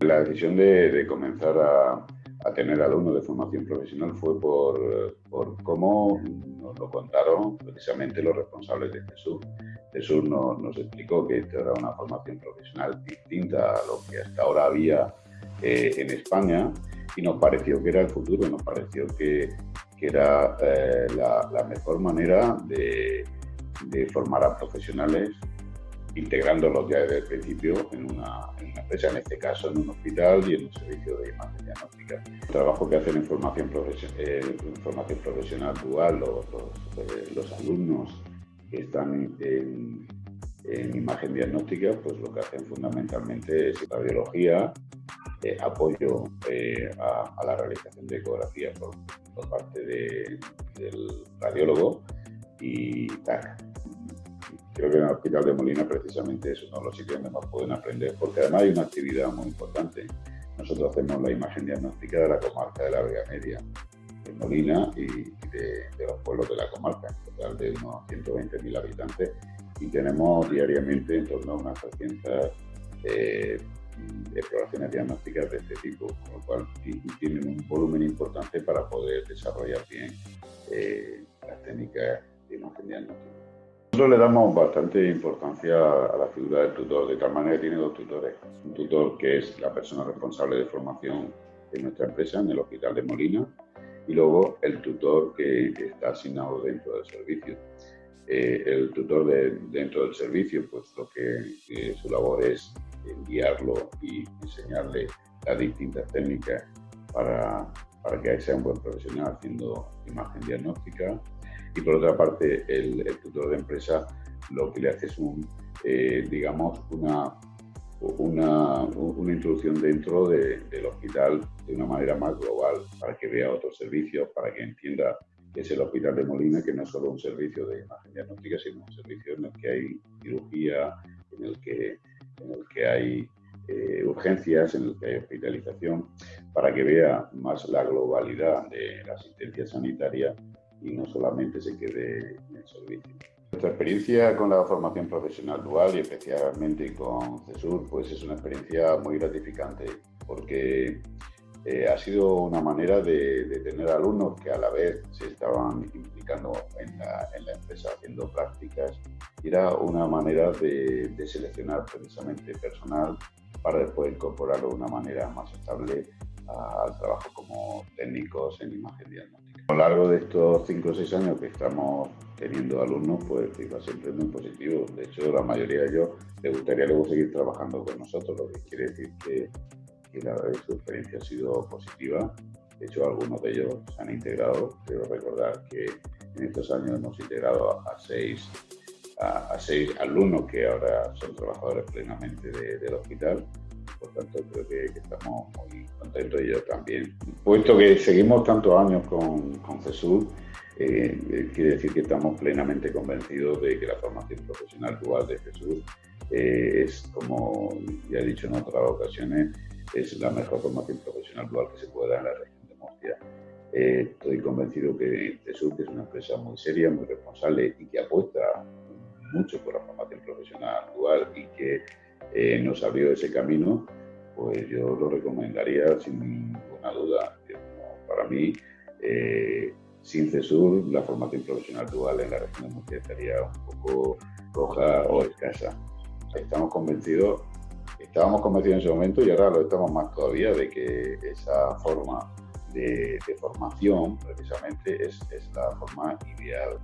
La decisión de, comenzar a, tener alumnos de formación profesional fue por, cómo nos lo contaron precisamente los responsables de Jesús. Jesús nos, explicó que esto era una formación profesional distinta a lo que hasta ahora había eh, en España y nos pareció que era el futuro, nos pareció que, era eh, la, mejor manera de, formar a profesionales integrándolos ya desde el principio en una, en una, empresa, en este caso en un hospital y en un servicio de imagen diagnóstica. El trabajo que hacen en formación, eh, formación profesional dual los, los, los alumnos que están en, en, imagen diagnóstica, pues lo que hacen fundamentalmente es radiología, eh, apoyo eh, a, la realización de ecografía por, parte del radiólogo y TAC. Creo que en el Hospital de Molina precisamente es uno de los sitios donde más pueden aprender, porque además hay una actividad muy importante. Nosotros hacemos la imagen diagnóstica de la comarca de la Vega Media, de Molina y de, los pueblos de la comarca, en total de unos 120.000 habitantes, y tenemos diariamente en torno a unas 300 eh, exploraciones diagnósticas de este tipo, con lo cual tienen un volumen importante para poder desarrollar bien eh, las técnicas de imagen diagnóstica. Nosotros le damos bastante importancia a la figura del tutor, de tal manera que tiene dos tutores. Un tutor que es la persona responsable de formación de nuestra empresa en el Hospital de Molina y luego el tutor que está asignado dentro del servicio. Eh, el tutor de, dentro del servicio, pues lo que eh, su labor es guiarlo y enseñarle las distintas técnicas para, para que sea un buen profesional haciendo imagen diagnóstica. Y por otra parte, el, tutor de empresa lo que le hace es un, eh, digamos, una, una, una, introducción dentro de, del hospital de una manera más global, para que vea otros servicios, para que entienda que es el Hospital de Molina, que no es solo un servicio de imagen diagnóstica, sino un servicio en el que hay cirugía, en el que en el que hay eh, urgencias, en el que hay hospitalización, para que vea más la globalidad de la asistencia sanitaria y no solamente se quede en el servicio. Nuestra experiencia con la formación profesional dual y especialmente con CESUR pues es una experiencia muy gratificante porque eh, ha sido una manera de, tener alumnos que a la vez se estaban implicando en la, en la empresa haciendo prácticas era una manera de, seleccionar precisamente personal para después incorporarlo de una manera más estable al trabajo como técnicos en imagen diagnóstica. A lo largo de estos 5 o 6 años que estamos teniendo alumnos, pues FIFA siempre muy positivo. De hecho, la mayoría de ellos les gustaría luego seguir trabajando con nosotros, lo que quiere decir que, la, su experiencia ha sido positiva. De hecho, algunos de ellos se han integrado. Quiero recordar que en estos años hemos integrado a seis a, seis alumnos que ahora son trabajadores plenamente del hospital. Por tanto, creo que, estamos muy contentos y yo también. Puesto que seguimos tantos años con, con CESUR, eh, eh, quiere decir que estamos plenamente convencidos de que la formación profesional dual de Jesús eh, es, como ya he dicho en otras ocasiones, es la mejor formación profesional dual que se puede dar en la región de Murcia. estoy convencido que Jesús es una empresa muy seria, muy responsable y que apuesta mucho por la formación profesional actual y que eh, nos abrió ese camino, pues yo lo recomendaría sin ninguna duda. Para mí, eh, sin CESUR, la formación profesional dual en la región de Murcia estaría un poco roja o escasa. Estamos convencidos, estábamos convencidos en ese momento y ahora lo estamos más todavía de que esa forma de, formación precisamente es, es la forma ideal